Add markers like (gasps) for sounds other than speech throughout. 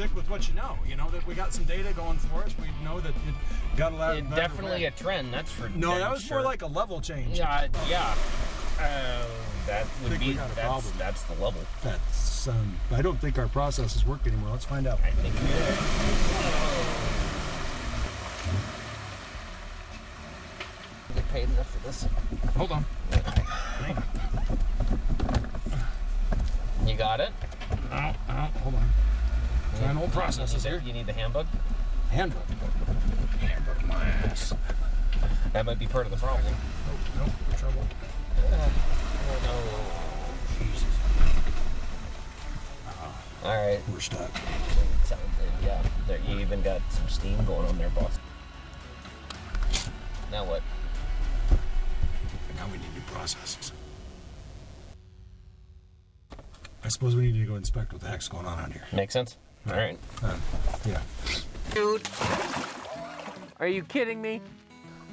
stick with what you know. You know that we got some data going for us. We know that it got a lot. It definitely a trend. That's for No, that was sure. more like a level change. Yeah, yeah. Uh, that would think be we got a that's, problem. that's the level. That's. Um, I don't think our processes work anymore. Let's find out. I think it is. Get paid enough for this. Hold on. You got it. Oh, oh, hold on. Trying old processes here. You need the handbook. Handbook. Handbook my ass. That might be part of the problem. Nope, nope, we're trouble. Uh, oh Jesus. no. All right. We're stuck. Sounds good. Yeah. There, you even got some steam going on there, boss. Now what? Now we need new processes. I suppose we need to go inspect what the heck's going on out here. Make sense? All right. Uh, yeah. Dude. Are you kidding me?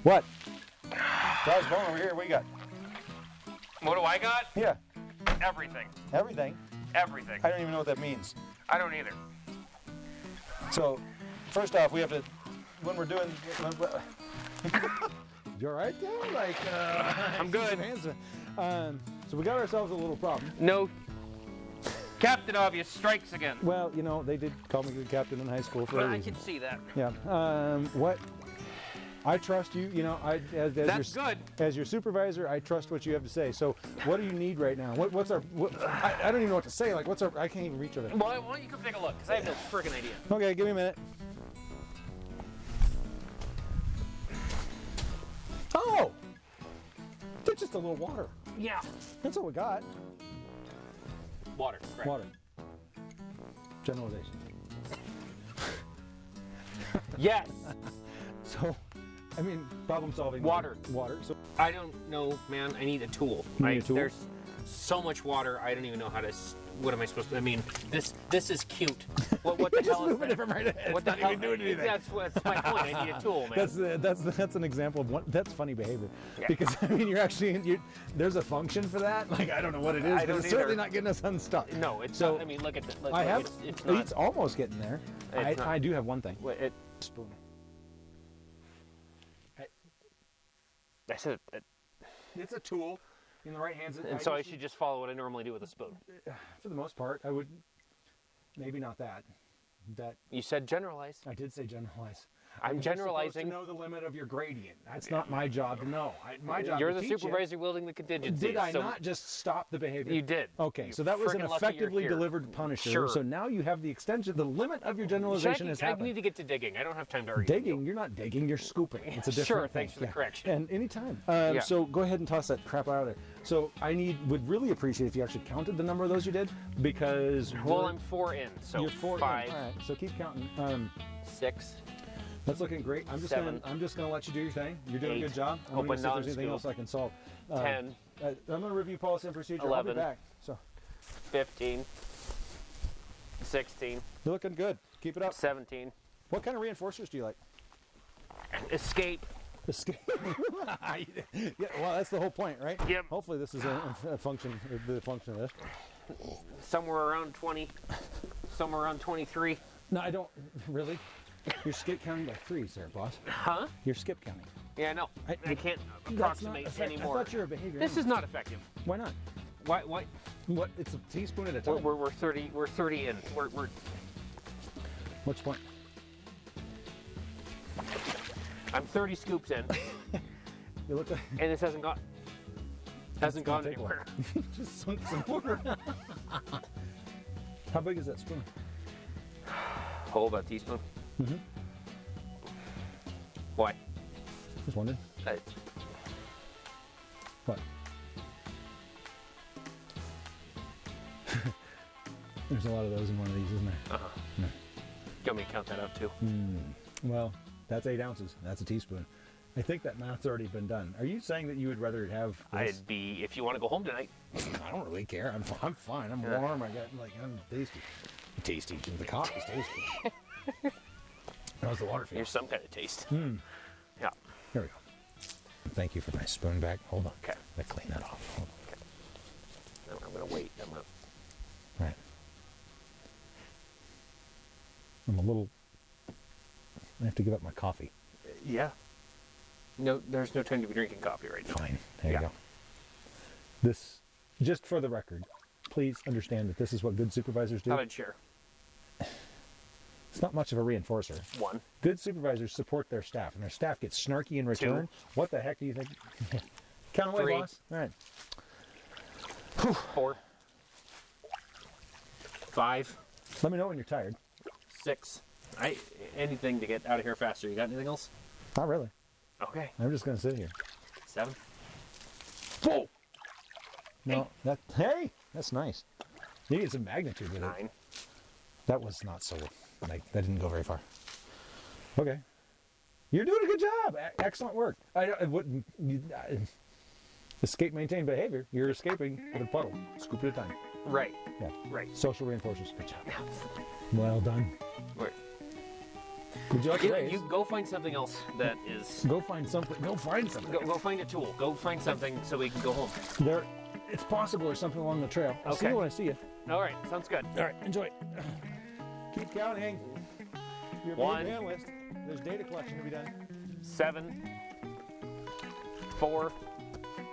What? Guys, going over here. What you got? What do I got? Yeah, Everything. everything. Everything. I don't even know what that means. I don't either. So, first off, we have to, when we're doing. (laughs) You all right there? Like, uh, I'm good. some (laughs) hands are- Um, so we got ourselves a little problem. No. Captain Obvious strikes again. Well, you know, they did call me good captain in high school for a I can see that. Yeah. Um, what? I trust you. You know, I as, as your good. as your supervisor, I trust what you have to say. So, what do you need right now? What, what's our? What, I, I don't even know what to say. Like, what's our? I can't even reach it. Well, why don't you come take a look? Because I have no freaking idea. Okay, give me a minute. Oh, it's just a little water. Yeah. That's all we got. Water. Correct. Water. Generalization. Yes. (laughs) So, I mean, problem solving. Water. Water. So, I don't know, man. I need a tool. Need I, a tool? There's so much water. I don't even know how to. S- What am I supposed to? I mean, this this is cute. What what the (laughs) just hell is moving that? it from right ahead. What the It's hell? not even doing anything. That's that's my point. I need a tool, man. that's the, that's that's an example of what that's funny behavior Yeah. because (laughs) I mean you're actually you there's a function for that (laughs) like I don't know what it is I but don't it's certainly not getting us unstuck. no, it's So, not. I mean, look at the. Look, I have It's, it's it's, almost getting there. I, not- I do have one thing. Wait, it, Spoon. I said, it, It's a tool in the right hands. and so I should just follow what I normally do with a spoon. (sighs) for the most part, I would maybe not that. That You said generalize. I did say generalize. I'm generalizing. To know the limit of your gradient. That's not my job to know. I, my job. You're the teach it. supervisor wielding the contingencies. Did I so not just stop the behavior? You did. Okay, You're so that was an frickin' lucky you're effectively delivered punisher. Sure. So now you have the extension, the limit of your I, generalization has I happened. need to get to digging. I don't have time to argue. Digging, you're not digging, you're scooping. It's a different Sure, thing. thanks for the correction. And anytime. Um, Yeah. So go ahead and toss that crap out of there. So I need would really appreciate if you actually counted the number of those you did because Well, I'm four in, so you're four in. five, All right, so keep counting. Um, six. That's looking great. I'm just Seven. gonna I'm just gonna let you do your thing. You're doing a good job. I'm Open gonna see if there's anything else I can solve. Um, 10. uh, I'm gonna review policy and procedure. I'll Eleven. be back. So 15, 16, you're looking good. Keep it up. 17. What kind of reinforcers do you like? Escape. Escape. (laughs) yeah, well, that's the whole point, right? Yep. Hopefully, this is a, a function, the function of this. Somewhere around 20. Somewhere around 23. No, I don't really. You're skip counting by threes there, boss. Huh? You're skip counting. Yeah, no. I, I- can't approximate anymore. I thought you were a behavior. This is not effective. Why not? Why? Why? What? It's a teaspoon at a We're, time. we're, we're 30. We're 30 in. We're, we're What's the point? I'm 30 scoops in, (laughs) You look like and this hasn't gone. Hasn't gone take a while. anywhere. (laughs) just sunk some water. (laughs) How big is that spoon? Whole about teaspoon. Mm-hmm. Why? Just wondering. I, What? (laughs) There's a lot of those in one of these, isn't there? uh-huh. You want me to count that out too? Hmm. Well, that's eight ounces. That's a teaspoon. I think that math's already been done. Are you saying that you would rather have this? I'd be if you want to go home tonight. I don't really care. I'm, I'm fine. I'm Yeah. warm. I got like I'm tasty. Tasty. The coffee's tasty. (laughs) How's the water feel? Here's some kind of taste. Hmm. Yeah. Here we go. Thank you for my spoon back. Hold on. Okay. Me clean that off. Hold I'm, I'm gonna wait. I'm gonna. on. Right. I'm a little. I have to give up my coffee. Yeah. No, there's no time to be drinking coffee right now. Fine. There Yeah. you go. This, just for the record, please understand that this is what good supervisors do. How about share? It's not much of a reinforcer. One. Good supervisors support their staff, and their staff gets snarky in return. Two. What the heck do you think? (laughs) Count away, Three. boss. All right. Four. Five. Let me know when you're tired. Six. I anything to get out of here faster. You got anything else? Not really. Okay. I'm just gonna sit here. Seven. Whoa. No, that hey, that's nice. You get some magnitude with it. Nine. That was not so. Like that didn't go very far. Okay. You're doing a good job. E- excellent work. I, I wouldn't. You, I, escape, maintain behavior. You're escaping with a puddle. Scoop at a time. Right. Yeah. Right. Social reinforcers. Good job. Well done. Right. Would you like You, you go find something else that is. Go find something. Go find something. Go, go find a tool. Go find something so we can go home. There, it's possible there's something along the trail. I'll see Okay. you when I see you. All right. Sounds good. All right, enjoy. Keep counting. You're a One. big analyst. There's data collection to be done. Seven. Four.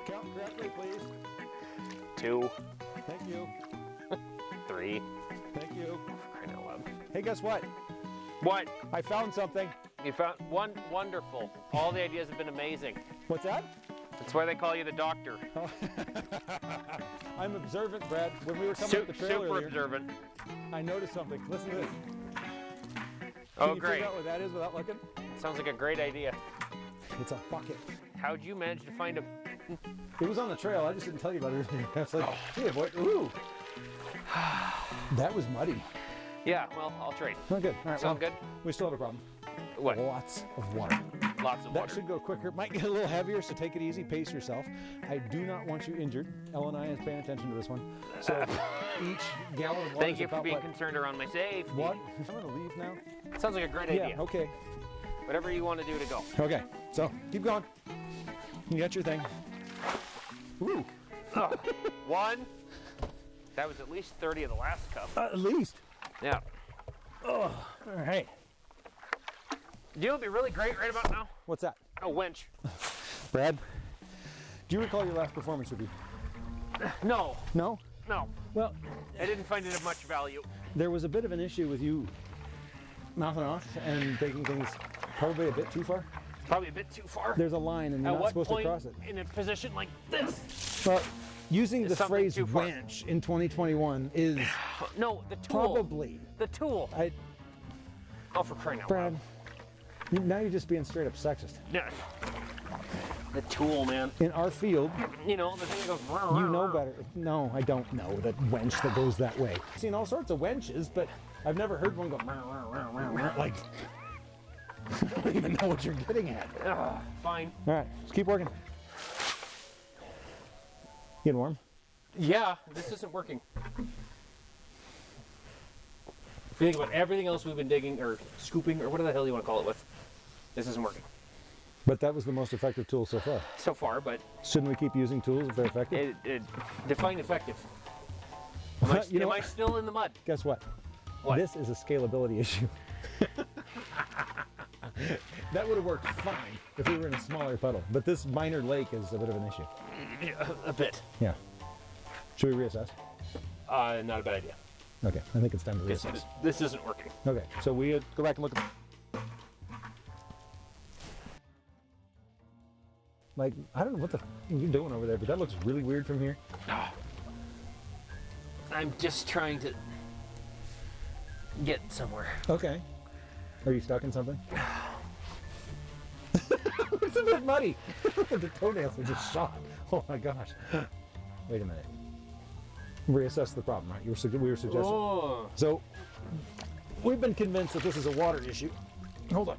Count correctly, please. Two. Thank you. Three. Thank you. Crying out loud. Hey, guess what? What? I found something. You found one wonderful. All the ideas have been amazing. What's that? That's why they call you the doctor. (laughs) I'm observant, Brad. When we were coming Su- up the trail super observant. I noticed something. Listen to this. Oh, Can you great. figure out what that is without looking? Sounds like a great idea. It's a bucket. How'd you manage to find him? It was on the trail. I just didn't tell you about it. (laughs) I was like, Oh. hey, what? Ooh. that was muddy. Yeah, well, I'll trade. Oh, good. All right. Sound well, good? We still have a problem. What? Lots of water. Lots of That water. should go quicker. Might get a little heavier, so take it easy. Pace yourself. I do not want you injured. Ellen and I is paying attention to this one. So (laughs) each gallon of water Thank you for being what? concerned around my safety. What? I'm gonna leave now. Sounds like a great Yeah. idea. Okay. Whatever you want to do to go. Okay. So keep going. You got your thing. Ooh. Oh, one. That was at least 30 of the last cup. Uh, at least. Yeah. Oh, All right. Do you know what'd be really great right about now? What's that? A winch. (laughs) Brad. Do you recall your last performance review? No, No. no. Well, I didn't find it of much value. there was a bit of an issue with you mouthing off and taking things probably a bit too far. Probably a bit too far. There's a line, and you're At not supposed point to cross it. in a position like this? Well, using the phrase winch in 2021 is (sighs) No, the tool. probably. The tool. I, Oh, for crying out Brad. loud. Now you're just being straight up sexist. Yeah. The tool, man. In our field, You know, the thing that goes. you know better. No, I don't know that wench that goes that way. I've seen all sorts of wenches, but I've never heard one go like. (laughs) I don't even know what you're getting at. Ugh, fine. All right, let's keep working. Getting warm? Yeah, this isn't working. If you think about everything else we've been digging or scooping or whatever the hell you want to call it with, this isn't working But that was the most effective tool so far. so far. But Shouldn't we keep using tools if they're effective? it, it define effective. Am, I, You am I still in the mud? Guess what? What? This is a scalability issue. (laughs) that would have worked fine if we were in a smaller puddle, but this minor lake is a bit of an issue. Yeah, a bit. Yeah. Should we reassess? Uh, not a bad idea. Okay, I think it's time to reassess. this isn't working. Okay, so we go back and look at. Like, I don't know what the f- you're doing over there, but that looks really weird from here. (sighs) I'm just trying to get somewhere. Okay. Are you stuck in something? it's a bit muddy. (laughs) the toenails are just shot. Oh my gosh. (gasps) Wait a minute. Reassess the problem, right? You were, we were suggesting. Oh, So, we've been convinced that this is a water issue. Hold on.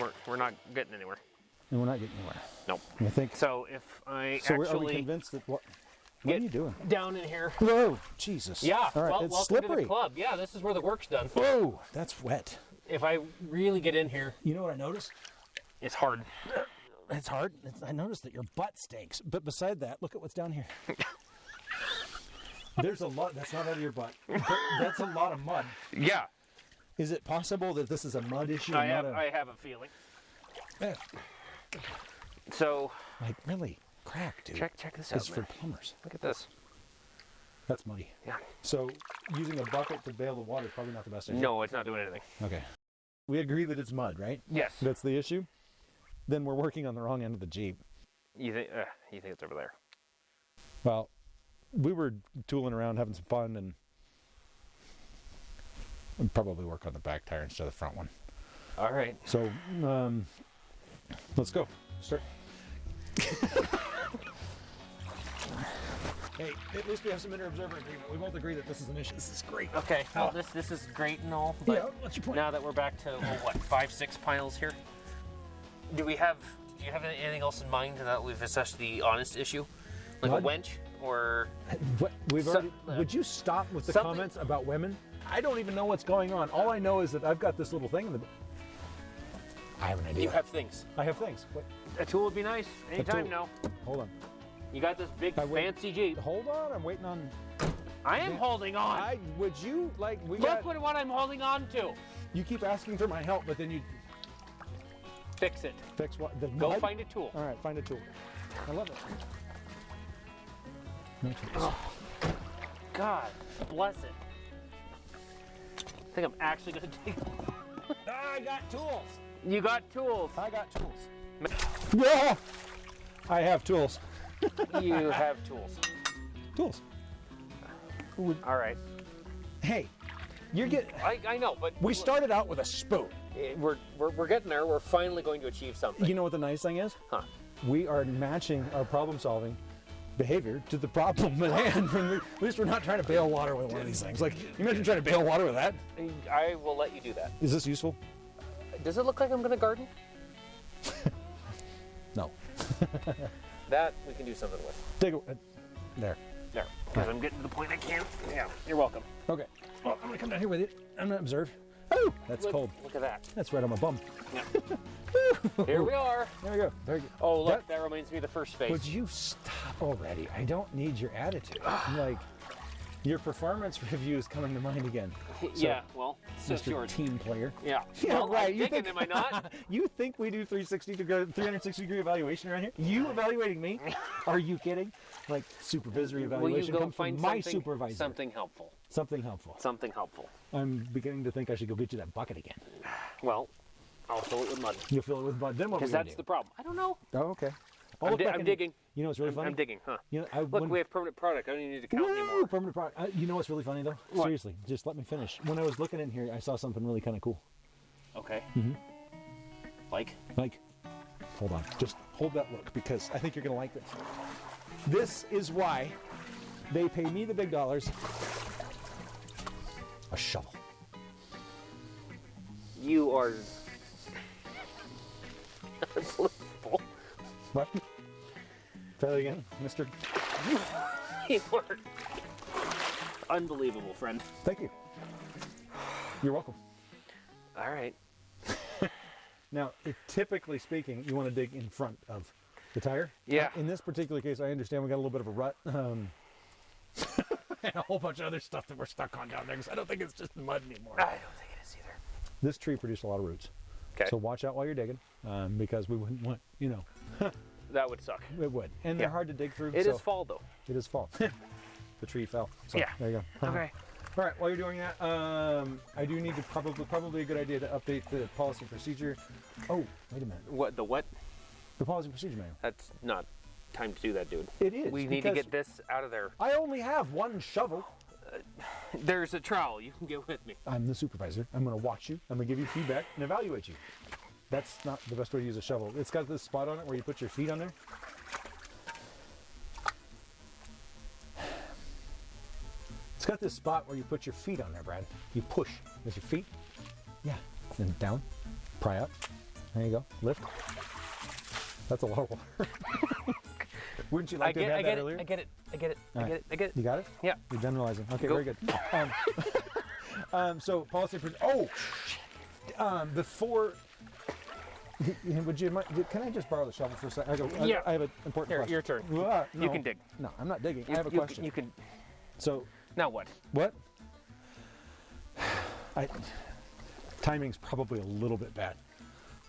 we're, we're not getting anywhere. And we're not getting anywhere. Nope. I think. So if I So we're, we convinced that what? What are you doing? down in here. Whoa, Jesus. Yeah. All right, well, it's slippery. club. Yeah, this is where the work's done. Whoa, that's wet. If I really get in here, You know what I notice? it's hard. It's hard. It's, I noticed that your butt stinks. But beside that, look at what's down here. There's a lot. That's not out of your butt. That's a lot of mud. Yeah. Is it possible that this is a mud issue? I have a, I have a feeling. Eh, So like really crack, dude. check check this out. It's for plumbers. Look at this. That's muddy. Yeah. So using a bucket to bail the water is probably not the best idea. No, it's not doing anything. Okay. We agree that it's mud, right? Yes. That's the issue. Then we're working on the wrong end of the jeep. You think? Uh, you think it's over there? Well, we were tooling around, having some fun, and we'd probably work on the back tire instead of the front one. All right. So, um, let's go. Start. (laughs) hey, at least we have some inter-observer agreement. We both agree that this is an issue. This is great. Okay. Well, this this is great and all, but Yeah, what's your point? now that we're back to oh, what five six piles here, do we have? Do you have anything else in mind that we've assessed the honest issue, like Mud? a wench or? What, we've So- already, would you stop with the Something- comments about women? I don't even know what's going on. All I know is that I've got this little thing in the. I have an idea. You have things. I have things. What? A tool would be nice. Anytime tool. now. Hold on. You got this big I wait- fancy Jeep. Hold on. I'm waiting on. I am holding on. I would you like we Look got. what, what I'm holding on to. You keep asking for my help, but then you Fix it. fix what? The Go mud? find a tool. All right, find a tool. I love it. No tools. Oh, God bless it. I think I'm actually gonna (laughs) dig. Ah, I got tools. You got tools. I got tools. Yeah, I have tools. (laughs) you have tools. Tools. All right. Hey, you're getting. I, I know, but We started out with a spoon. Eh, We're, we're, we're getting there. We're finally going to achieve something. You know what the nice thing is? Huh. We are matching our problem solving behavior to the problem at (laughs) hand. When at least we're not trying to bail water with one of these things. Like, you imagine trying to bail water with that? I will let you do that. Is this useful? Does it look like I'm going to garden? (laughs) No. (laughs) That we can do something with. Take a, uh, there. There. Because I'm getting to the point I can't. Yeah, you're welcome. Okay. Well, I'm gonna come down here with you. I'm gonna observe. Oh, that's Look, cold. Look at that. That's right on my bum. Yeah. (laughs) Here we are. There we go. Very good. Oh, look, That- that, reminds me of the first phase. Would you stop already? I don't need your attitude. I'm like, your performance review is coming to mind again. (laughs) yeah, well, so Mr. Team player. Yeah. Yeah, well, right. I'm you digging, think, am I not? (laughs) you think we do 360 degree, 360 degree evaluation around here? You (laughs) evaluating me? Are you kidding? Like supervisory Will you evaluation go comes find from my something, supervisor. something helpful? Something helpful. Something helpful. I'm beginning to think I should go get you that bucket again. Well, I'll fill it with mud. You'll fill it with mud. Then what? Because that's do? the problem. I don't know. Oh, okay. I'll I'm, di- I'm digging. You know what's really I'm, funny? I'm digging, huh? You know, I, Look, when- we have permanent product. I don't even need to count Woo! anymore. Permanent product. Uh, you know what's really funny though? What? Seriously, just let me finish. When I was looking in here, I saw something really kind of cool. Okay. Mm-hmm. Like? Like, hold on, just hold that look because I think you're gonna like this. This is why they pay me the big dollars. A shovel. You are (laughs) unbelievable. What? Try that again, (laughs) are unbelievable, friend. Thank you. You're welcome. All right. (laughs) Now, typically speaking, you want to dig in front of the tire. Yeah. Uh, in this particular case, I understand we got a little bit of a rut. Um, (laughs) and a whole bunch of other stuff that we're stuck on down there because I don't think it's just mud anymore. I don't think it is either. This tree produced a lot of roots. Okay. So watch out while you're digging um, because we wouldn't want, you know, that would suck. it would. And they're Yeah. hard to dig through. It is so fall though. It is fall. (laughs) the tree fell. So Yeah. there you go. Okay. All right, while you're doing that, um, I do need to probably probably a good idea to update the policy and procedure. Oh, wait a minute. What the what? The policy and procedure manual. That's not time to do that, dude. It is. We need to get this out of there. I only have one shovel. There's a trowel. You can get with me. I'm the supervisor. I'm going to watch you. I'm going to give you feedback and evaluate you. That's not the best way to use a shovel. It's got this spot on it where you put your feet on there. It's got this spot where you put your feet on there, Brad. You push with your feet. Yeah. Then down. Pry up. There you go. Lift. That's a lot of water. (laughs) Wouldn't you I like to get, have I get that it. earlier? I get it. I get it. I All get it. I get it. You got it? Yeah. You're generalizing. Okay, Go. very good. (laughs) Um, (laughs) um, so policy. Pres- oh. Um, before. (laughs) Would you mind? Can I just borrow the shovel for a second? I, go, I- Yeah. I have an important Here, question. your turn. Ah, You can dig. No, I'm not digging. You, I have a you, question. You can. So, Now what? what? (sighs) I, timing's probably a little bit bad,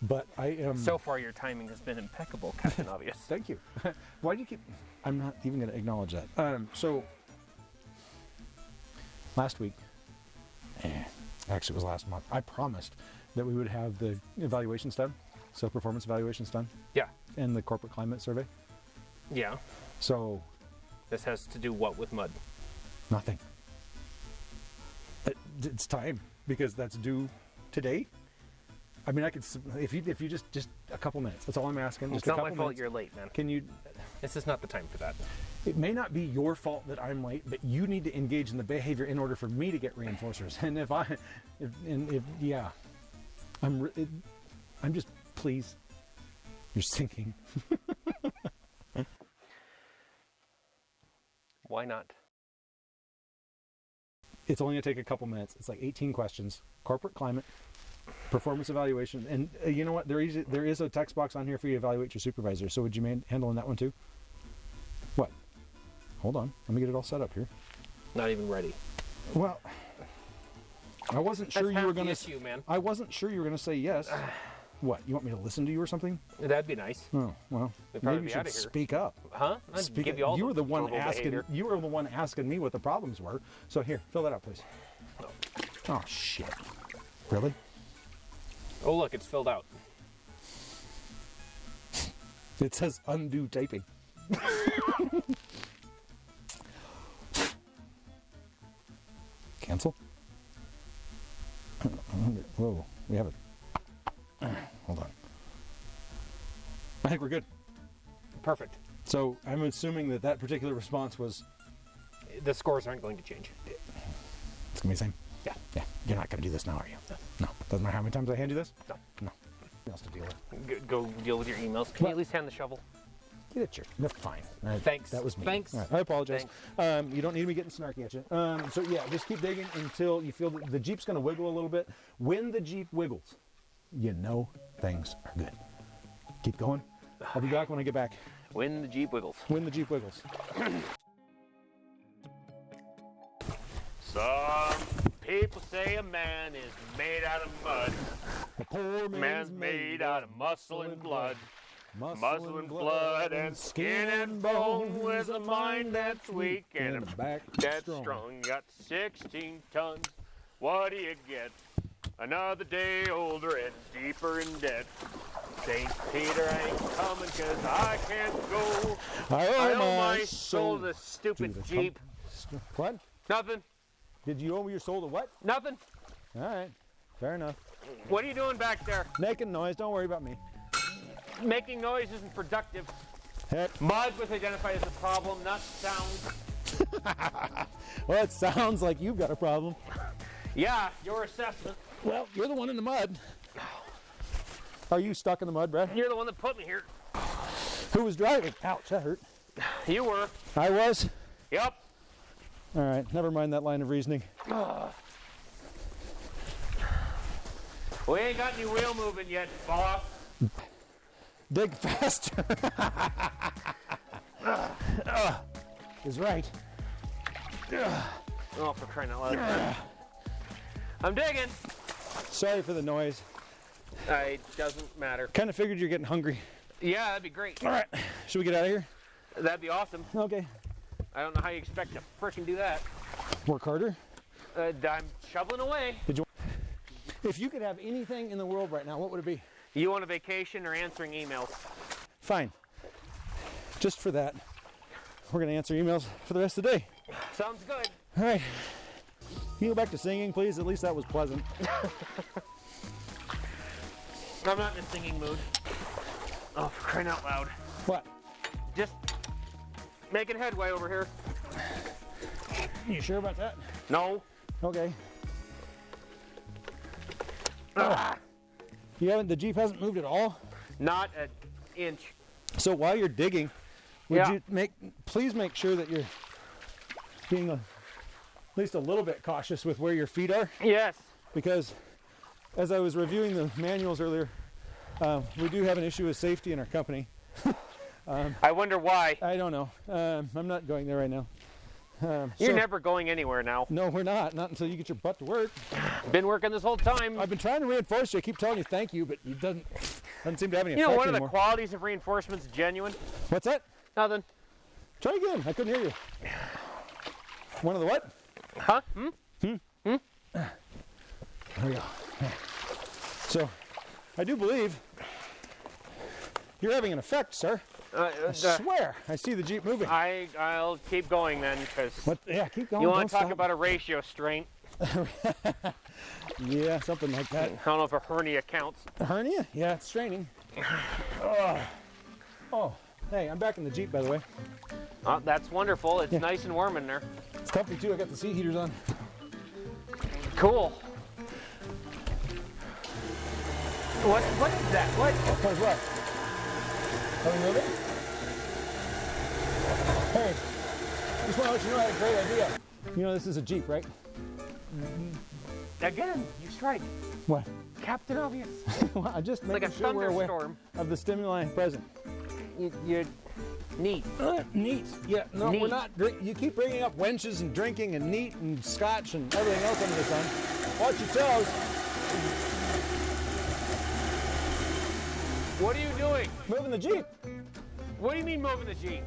but I am. So far, your timing has been impeccable, Captain (laughs) Obvious. Thank you. (laughs) Why do you keep? I'm not even going to acknowledge that. Um, so last week, eh, actually it was last month. I promised that we would have the evaluations done, self performance evaluations done, Yeah. and the corporate climate survey. Yeah. So This has to do what with mud? nothing. Uh, it, it's time because that's due today. I mean, I could if you if you just just a couple minutes. That's all I'm asking. It's Just a not my fault minutes. you're late, man. Can you This is not the time for that. It may not be your fault that I'm late, but you need to engage in the behavior in order for me to get reinforcers. (laughs) And if I, if, and if yeah, I'm, it, I'm just please. You're sinking. (laughs) Why not? It's only gonna take a couple minutes. It's like 18 questions. Corporate climate, performance evaluation, and uh, you know what? There is there is a text box on here for you to evaluate your supervisor. So would you mind handling that one too? What? Hold on. Let me get it all set up here. Not even ready. Well, I wasn't sure That's you were gonna. issue, man. I wasn't sure you were going to say yes. (sighs) (sighs) what? You want me to listen to you or something? That'd be nice. Oh, well, maybe you should speak up. Huh? I'd Speak give up. you all were the one asking. behavior. You were the one asking me what the problems were. So here, fill that out, please. Oh shit! Really? Oh, look, it's filled out. It says undo taping. (laughs) Cancel. (clears throat) Whoa, we have it. Hold on. I think we're good. Perfect. So I'm assuming that that particular response was The scores aren't going to change. it's gonna be the same. Yeah. Yeah. You're not gonna do this now, are you? No. Doesn't matter how many times I hand you this. No. No. Nothing else to deal with. Go, go deal with your emails. Can What? you at least hand the shovel? Get it, your. No, fine. All right, Thanks. That was me. Thanks. All right, I apologize. Um, you don't need me getting snarky at you. Um, so yeah, just keep digging until you feel that the Jeep's going to wiggle a little bit. When the Jeep wiggles, you know things are good. Keep going. I'll be back when I get back. When the Jeep wiggles. When the Jeep wiggles. (clears throat) Some people say a man is made out of mud. The poor Man's made out of muscle and blood. Muscle and blood and skin and bone with a mind that's weak and a back that's strong. Got 16 tons. What do you get? Another day older and deeper in debt. St. Peter ain't coming 'cause I can't go. I I owe owe my my soul to the to stupid the Jeep. What? Nothing. Did you owe your soul to what? Nothing. All right. Fair enough. What are you doing back there? Making noise. Don't worry about me. Making noise isn't productive. Heck. Mud was identified as a problem, not sound. (laughs) Well, it sounds like you've got a problem. Yeah, your assessment. Well, you're the one in the mud. Are you stuck in the mud, Brad? You're the one that put me here. Who was driving? Ouch, that hurt. You were. I was. Yep. All right, never mind that line of reasoning. We ain't got any wheel moving yet, boss. Dig faster. (laughs) is right. Oh, for crying out loud. I'm digging. Sorry for the noise. It doesn't matter. Kind of figured you're getting hungry. Yeah, that'd be great. All right, should we get out of here? That'd be awesome. Okay. I don't know how you expect to freaking do that. Work harder. Uh, I'm shoveling away. Did you, If you could have anything in the world right now, what would it be? You on a vacation or answering emails? Fine. Just for that, we're gonna answer emails for the rest of the day. Sounds good. All right. Can you go back to singing, please? At least that was pleasant. (laughs) I'm not in a singing mood. Oh, for crying out loud. What? Just making headway over here. You sure about that? No. Okay. Ah. You haven't. The Jeep hasn't moved at all. Not an inch. So while you're digging, would Yeah. you make please make sure that you're being a, at least a little bit cautious with where your feet are Yes. because as I was reviewing the manuals earlier, um, we do have an issue with safety in our company. (laughs) I wonder why. I don't know. Um, I'm not going there right now. Um, You're so- never going anywhere now. No, we're not. Not until you get your butt to work. Been working this whole time. I've been trying to reinforce you. I keep telling you thank you, but it doesn't doesn't seem to have any You know, one of the qualities of reinforcements is genuine. What's that? Nothing. Try again. I couldn't hear you. One of the what? Huh? Hmm? Hmm? Hmm? There we go. So, I do believe you're having an effect, sir. Uh, I uh, swear. I see the jeep moving. I I'll keep going then, because What? Yeah, keep going. you want to talk stop. about a ratio strain. (laughs) Yeah, something like that. I don't know if a hernia counts. A hernia? Yeah, it's straining. (sighs) Ugh. Oh, hey, I'm back in the jeep, by the way. Oh, that's wonderful. It's Yeah. nice and warm in there. It's comfy too. I got the seat heaters on. Cool. What what is that? What? What is what? Are we moving? Hey, just want to let you know I had a great idea. You know this is a jeep, right? Mm-hmm. Again, you strike. What? Captain Obvious. (laughs) Well, I'm just Like making a sure we're aware thunderstorm. of the stimuli present. You, you're neat. Uh, neat. Yeah, no, we're not. You keep bringing up wenches and drinking and neat and scotch and everything else under the sun. Watch your toes. What are you doing? Moving the jeep. What do you mean moving the Jeep?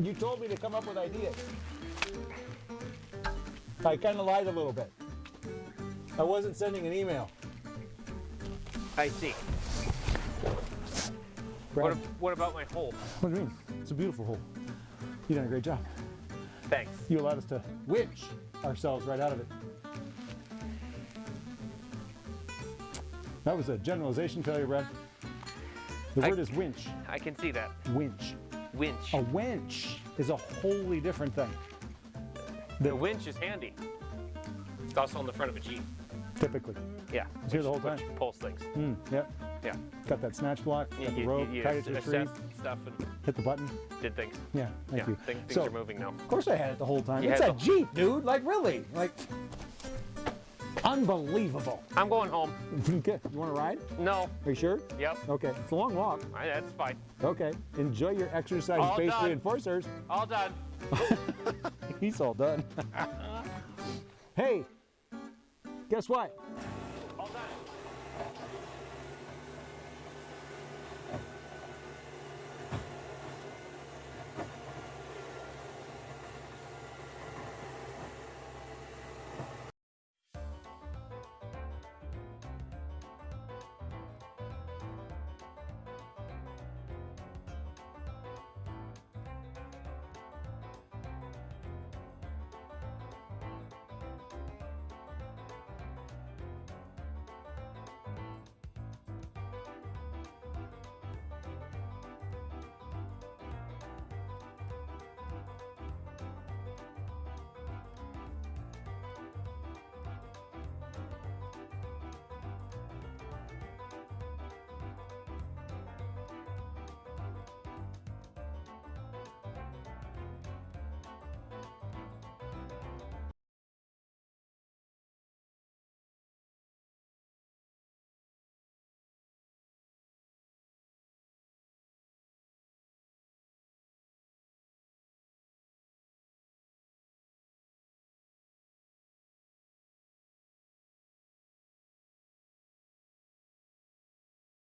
You told me to come up with ideas. I kind of lied a little bit. I wasn't sending an email. I see. What, what about my hole? what do you mean? It's a beautiful hole. You done a great job. Thanks. You allowed us to winch ourselves right out of it. That was a generalization failure, Brad. The I- word is winch. I can see that. Winch. Winch. A winch is a wholly different thing. The winch is handy. It's also on the front of a Jeep. Typically. Yeah. It's here the whole time. Pulls things. Mm, yep. Yeah. Got that snatch block, got You, the rope, you, tied it to a tree, stuff and hit the button. did things. Yeah, thank yeah. you. Thing, things so, are moving now. Of course I had it the whole time. You it's a Jeep, dude. Like, really? Like, unbelievable. I'm going home. (laughs) Okay, you want to ride? No. Are you sure? Yep. Okay, it's a long walk. I, that's fine. Okay, enjoy your All exercise-based done. reinforcers. All done. (laughs) He's all done. (laughs) hey, guess what?